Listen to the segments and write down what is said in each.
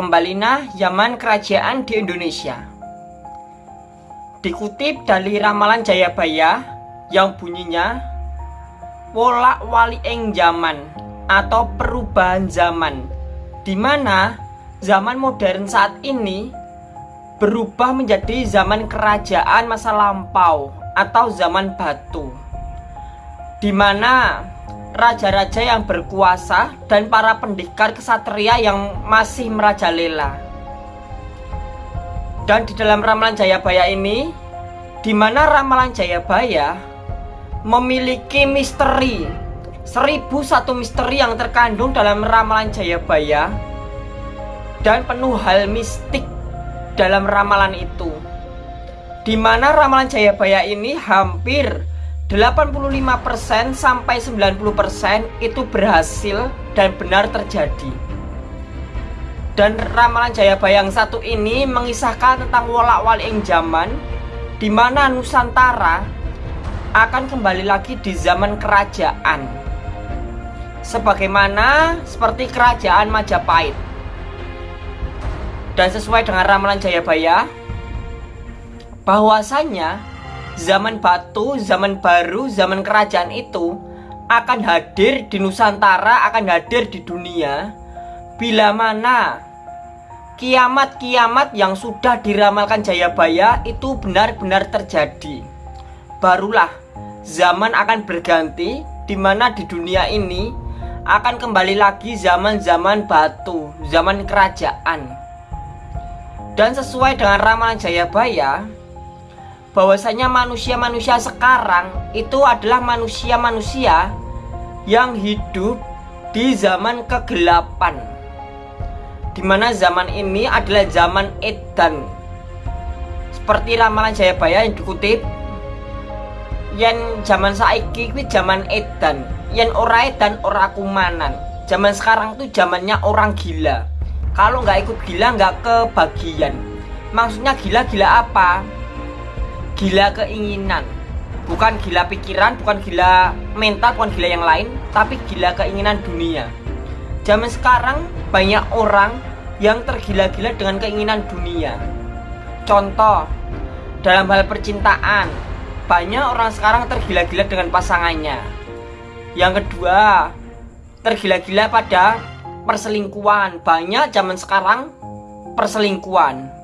Kembalinya zaman kerajaan di Indonesia. Dikutip dari ramalan Jayabaya yang bunyinya Wolak wali eng zaman atau perubahan zaman di mana zaman modern saat ini berubah menjadi zaman kerajaan masa lampau atau zaman batu di mana raja-raja yang berkuasa dan para pendekar kesatria yang masih merajalela. Dan di dalam ramalan Jayabaya ini, di mana ramalan Jayabaya memiliki misteri, seribu satu misteri yang terkandung dalam ramalan Jayabaya dan penuh hal mistik dalam ramalan itu. Di mana ramalan Jayabaya ini hampir 85% sampai 90% itu berhasil dan benar terjadi. Dan ramalan Jayabaya yang satu ini mengisahkan tentang wolak-walik zaman di mana Nusantara akan kembali lagi di zaman kerajaan. Sebagaimana seperti kerajaan Majapahit. Dan sesuai dengan ramalan Jayabaya bahwasanya zaman batu, zaman baru, zaman kerajaan itu akan hadir di Nusantara, akan hadir di dunia bila mana kiamat-kiamat yang sudah diramalkan Jayabaya itu benar-benar terjadi. Barulah zaman akan berganti di mana di dunia ini akan kembali lagi zaman-zaman batu, zaman kerajaan. Dan sesuai dengan ramalan Jayabaya, bahwasanya manusia-manusia sekarang itu adalah manusia-manusia yang hidup di zaman kegelapan. Di mana zaman ini adalah zaman edan. Seperti ramalan Jayabaya yang dikutip yang zaman saiki kuwi zaman edan yang ora edan ora kumanan. Zaman sekarang tuh zamannya orang gila. Kalau nggak ikut gila nggak kebagian. Maksudnya gila-gila apa gila keinginan. Bukan gila pikiran bukan gila mental bukan gila yang lain tapi gila keinginan dunia. Zaman sekarang banyak orang yang tergila-gila dengan keinginan dunia. Contoh dalam hal percintaan banyak orang sekarang tergila-gila dengan pasangannya. Yang kedua tergila-gila pada perselingkuhan. Banyak zaman sekarang perselingkuhan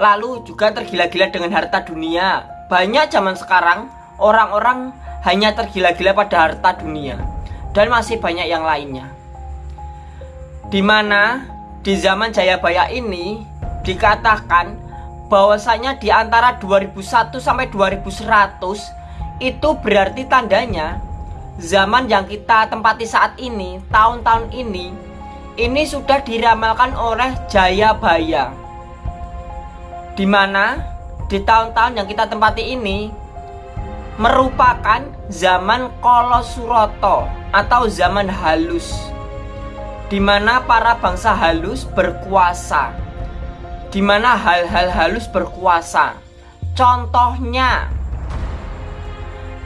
lalu juga tergila-gila dengan harta dunia. Banyak zaman sekarang orang-orang hanya tergila-gila pada harta dunia dan masih banyak yang lainnya. Di mana di zaman Jayabaya ini dikatakan bahwasanya di antara 2001 sampai 2100 itu berarti tandanya zaman yang kita tempati saat ini, tahun-tahun ini ini sudah diramalkan oleh Jayabaya di mana di tahun-tahun yang kita tempati ini merupakan zaman Kolosuroto atau zaman halus di mana para bangsa halus berkuasa di mana hal-hal halus berkuasa. Contohnya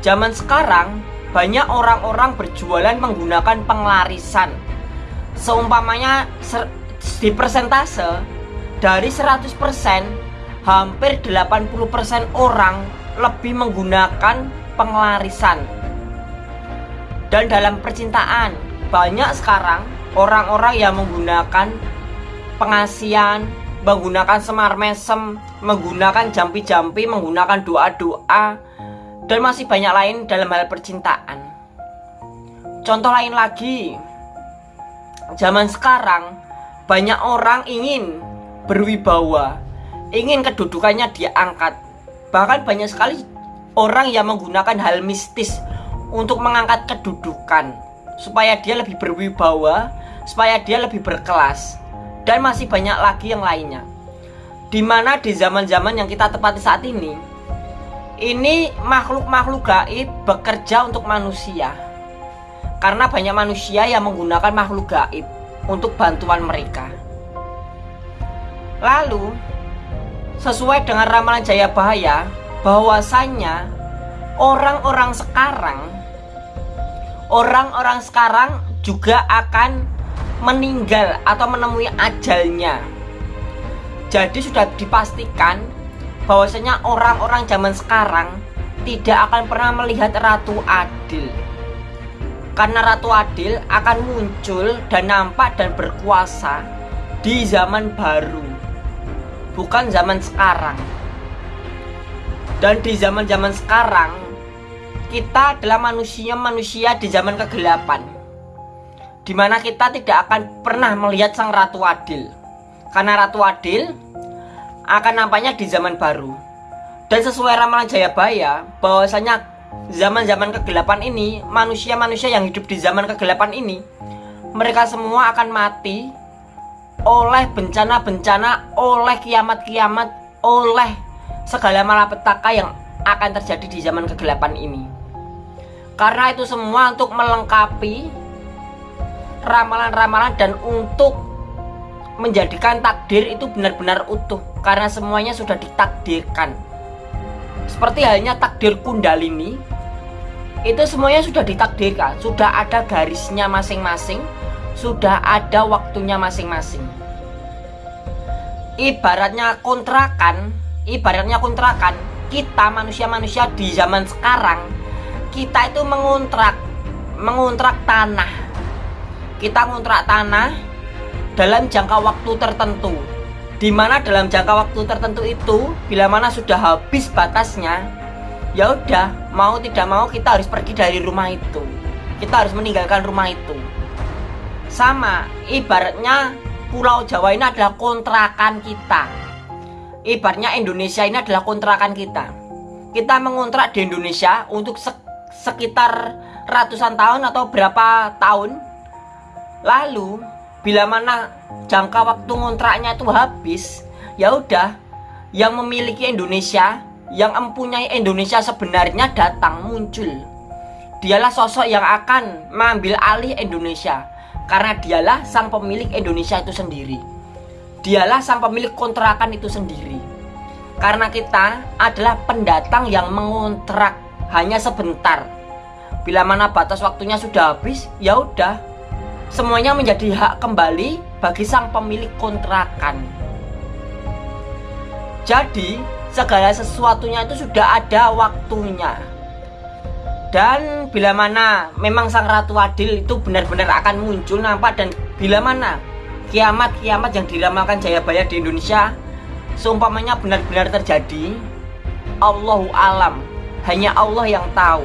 zaman sekarang banyak orang-orang berjualan menggunakan penglarisan. Seumpamanya di persentase dari 100% hampir 80% orang lebih menggunakan penglarisan. Dan dalam percintaan, banyak sekarang orang-orang yang menggunakan pengasian, menggunakan semar mesem, menggunakan jampi-jampi, menggunakan doa-doa, dan masih banyak lain dalam hal percintaan. Contoh lain lagi, zaman sekarang banyak orang ingin berwibawa, ingin kedudukannya diangkat. Bahkan banyak sekali orang yang menggunakan hal mistis untuk mengangkat kedudukan supaya dia lebih berwibawa, supaya dia lebih berkelas. Dan masih banyak lagi yang lainnya. Di mana di zaman-zaman yang kita tepati saat ini, ini makhluk-makhluk gaib bekerja untuk manusia. Karena banyak manusia yang menggunakan makhluk gaib untuk bantuan mereka. Lalu, sesuai dengan ramalan Jayabaya bahwasanya orang-orang sekarang orang-orang sekarang juga akan meninggal atau menemui ajalnya. Jadi sudah dipastikan bahwasanya orang-orang zaman sekarang tidak akan pernah melihat Ratu Adil. Karena Ratu Adil akan muncul dan nampak dan berkuasa di zaman baru. Bukan zaman sekarang. Dan di zaman-zaman sekarang kita adalah manusia-manusia di zaman kegelapan Di mana kita tidak akan pernah melihat sang Ratu Adil Karena Ratu Adil akan nampaknya di zaman baru Dan sesuai ramalan Jayabaya bahwasanya zaman-zaman kegelapan ini Manusia-manusia yang hidup di zaman kegelapan ini Mereka semua akan mati oleh bencana-bencana, oleh kiamat-kiamat, oleh segala malapetaka yang akan terjadi di zaman kegelapan ini. Karena itu semua untuk melengkapi ramalan-ramalan dan untuk menjadikan takdir itu benar-benar utuh karena semuanya sudah ditakdirkan. Seperti halnya takdir Kundalini itu semuanya sudah ditakdirkan, sudah ada garisnya masing-masing, sudah ada waktunya masing-masing. Ibaratnya kontrakan, ibaratnya kontrakan, kita manusia-manusia di zaman sekarang kita itu mengontrak mengontrak tanah. Kita ngontrak tanah dalam jangka waktu tertentu. Di mana dalam jangka waktu tertentu itu bila mana sudah habis batasnya ya udah mau tidak mau kita harus pergi dari rumah itu. Kita harus meninggalkan rumah itu sama ibaratnya pulau Jawa ini adalah kontrakan kita. Ibaratnya Indonesia ini adalah kontrakan kita. Kita mengontrak di Indonesia untuk sekitar ratusan tahun atau berapa tahun. Lalu bila mana jangka waktu ngontraknya itu habis ya udah yang memiliki Indonesia yang mempunyai Indonesia sebenarnya datang muncul. Dialah sosok yang akan mengambil alih Indonesia karena dialah sang pemilik Indonesia itu sendiri dialah sang pemilik kontrakan itu sendiri karena kita adalah pendatang yang mengontrak hanya sebentar. Bila mana batas waktunya sudah habis, ya udah. Semuanya menjadi hak kembali bagi sang pemilik kontrakan. Jadi, segala sesuatunya itu sudah ada waktunya. Dan bila mana memang sang Ratu Adil itu benar-benar akan muncul nampak dan bila mana kiamat-kiamat yang diramalkan Jayabaya di Indonesia seumpamanya benar-benar terjadi Allahu alam. Hanya Allah yang tahu.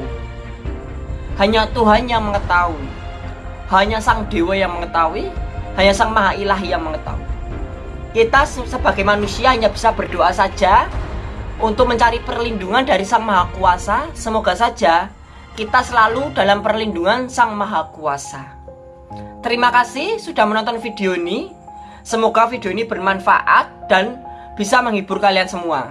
Hanya Tuhan yang mengetahui. Hanya sang dewa yang mengetahui. Hanya sang maha ilahi yang mengetahui. Kita sebagai manusia hanya bisa berdoa saja untuk mencari perlindungan dari sang maha kuasa. Semoga saja kita selalu dalam perlindungan sang maha kuasa terima kasih sudah menonton video ini semoga video ini bermanfaat dan bisa menghibur kalian semua.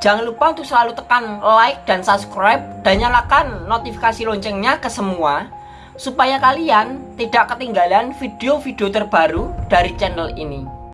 Jangan lupa untuk selalu tekan like dan subscribe dan nyalakan notifikasi loncengnya ke semua supaya kalian tidak ketinggalan video-video terbaru dari channel ini.